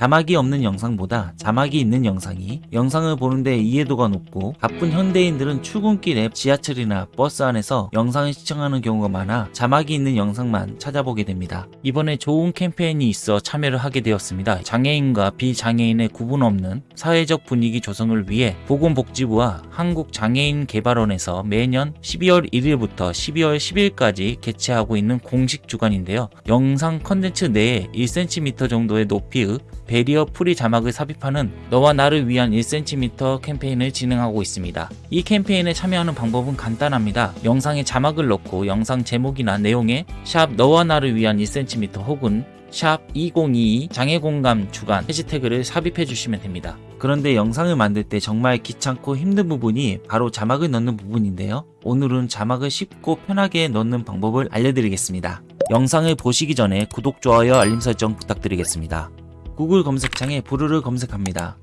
자막이 없는 영상보다 자막이 있는 영상이 영상을 보는데 이해도가 높고 바쁜 현대인들은 출근길에 지하철이나 버스 안에서 영상을 시청하는 경우가 많아 자막이 있는 영상만 찾아보게 됩니다. 이번에 좋은 캠페인이 있어 참여를 하게 되었습니다. 장애인과 비장애인의 구분 없는 사회적 분위기 조성을 위해 보건복지부와 한국장애인개발원에서 매년 12월 1일부터 12월 10일까지 개최하고 있는 공식 주간인데요. 영상 컨텐츠 내에 1cm 정도의 높이의 barrier free 자막을 삽입하는 너와 나를 위한 1cm 캠페인을 진행하고 있습니다. 이 캠페인에 참여하는 방법은 간단합니다. 영상에 자막을 넣고 영상 제목이나 내용에 샵 너와 나를 위한 1cm 혹은 샵 2022 장애공감 주간 해시태그를 삽입해 주시면 됩니다. 그런데 영상을 만들 때 정말 귀찮고 힘든 부분이 바로 자막을 넣는 부분인데요. 오늘은 자막을 쉽고 편하게 넣는 방법을 알려드리겠습니다. 영상을 보시기 전에 구독, 좋아요, 알림 설정 부탁드리겠습니다. 구글 검색창에 부르를 검색합니다.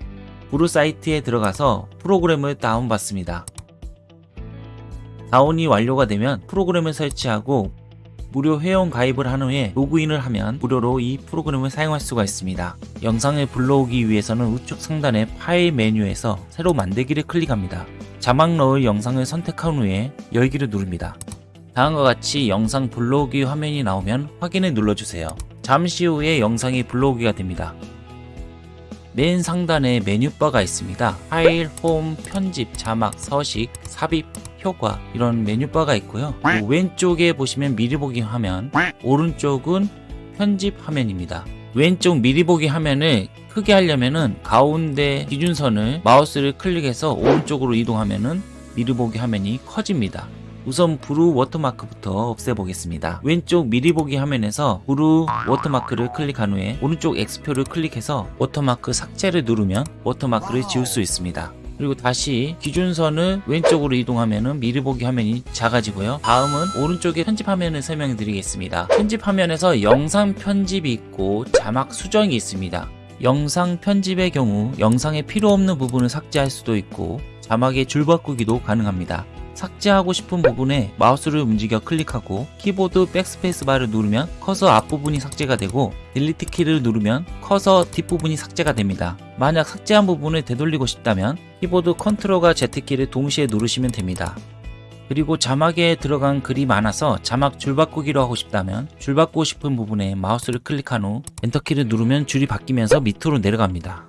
부르 사이트에 들어가서 프로그램을 다운받습니다. 다운이 완료가 되면 프로그램을 설치하고 무료 회원 가입을 한 후에 로그인을 하면 무료로 이 프로그램을 사용할 수가 있습니다. 영상을 불러오기 위해서는 우측 상단의 파일 메뉴에서 새로 만들기를 클릭합니다. 자막 넣을 영상을 선택한 후에 열기를 누릅니다. 다음과 같이 영상 불러오기 화면이 나오면 확인을 눌러주세요. 잠시 후에 영상이 불러오기가 됩니다. 맨 상단에 메뉴바가 있습니다. 파일, 홈, 편집, 자막, 서식, 삽입, 효과 이런 메뉴바가 있고요. 그 왼쪽에 보시면 미리 보기 화면, 오른쪽은 편집 화면입니다. 왼쪽 미리 보기 화면을 크게 하려면은 가운데 기준선을 마우스를 클릭해서 오른쪽으로 이동하면은 미리 보기 화면이 커집니다. 우선 Vrew watermark부터 없애보겠습니다. 왼쪽 미리 보기 화면에서 Vrew watermark를 클릭한 후에 오른쪽 X표를 클릭해서 워터마크 삭제를 누르면 watermark를 지울 수 있습니다. 그리고 다시 기준선을 왼쪽으로 이동하면 미리 보기 화면이 작아지고요. 다음은 오른쪽에 편집 화면을 설명해 드리겠습니다. 편집 화면에서 영상 편집이 있고 자막 수정이 있습니다. 영상 편집의 경우 영상에 필요 없는 부분을 삭제할 수도 있고 자막의 줄 바꾸기도 가능합니다. 삭제하고 싶은 부분에 마우스를 움직여 클릭하고 키보드 백스페이스 바를 누르면 커서 앞부분이 삭제가 되고 delete 키를 누르면 커서 뒷부분이 삭제가 됩니다. 만약 삭제한 부분을 되돌리고 싶다면 키보드 컨트롤과 Z키를 동시에 누르시면 됩니다. 그리고 자막에 들어간 글이 많아서 자막 줄 바꾸기로 하고 싶다면 줄 바꾸고 싶은 부분에 마우스를 클릭한 후 enter키를 누르면 줄이 바뀌면서 밑으로 내려갑니다.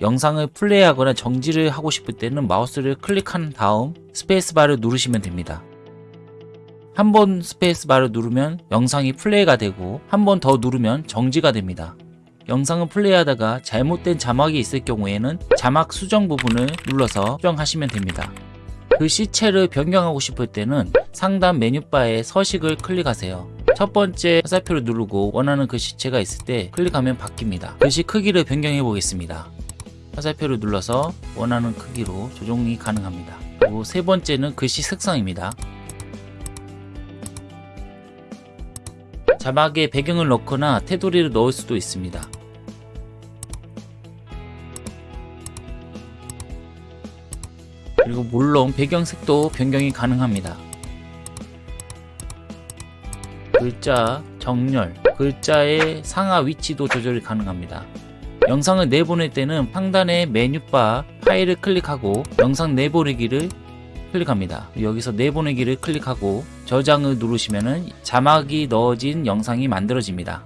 영상을 플레이하거나 정지를 하고 싶을 때는 마우스를 클릭한 다음 스페이스바를 누르시면 됩니다. 한 번 스페이스바를 누르면 영상이 플레이가 되고 한 번 더 누르면 정지가 됩니다. 영상을 플레이하다가 잘못된 자막이 있을 경우에는 자막 수정 부분을 눌러서 수정하시면 됩니다. 글씨체를 변경하고 싶을 때는 상단 메뉴바에 서식을 클릭하세요. 첫 번째 화살표를 누르고 원하는 글씨체가 있을 때 클릭하면 바뀝니다. 글씨 크기를 변경해 보겠습니다. 화살표를 눌러서 원하는 크기로 조정이 가능합니다. 그리고 세 번째는 글씨 색상입니다. 자막에 배경을 넣거나 테두리를 넣을 수도 있습니다. 그리고 물론 배경색도 변경이 가능합니다. 글자, 정렬, 글자의 상하 위치도 조절이 가능합니다. 영상을 내보낼 때는 상단의 메뉴바 파일을 클릭하고 영상 내보내기를 클릭합니다. 여기서 내보내기를 클릭하고 저장을 누르시면 자막이 넣어진 영상이 만들어집니다.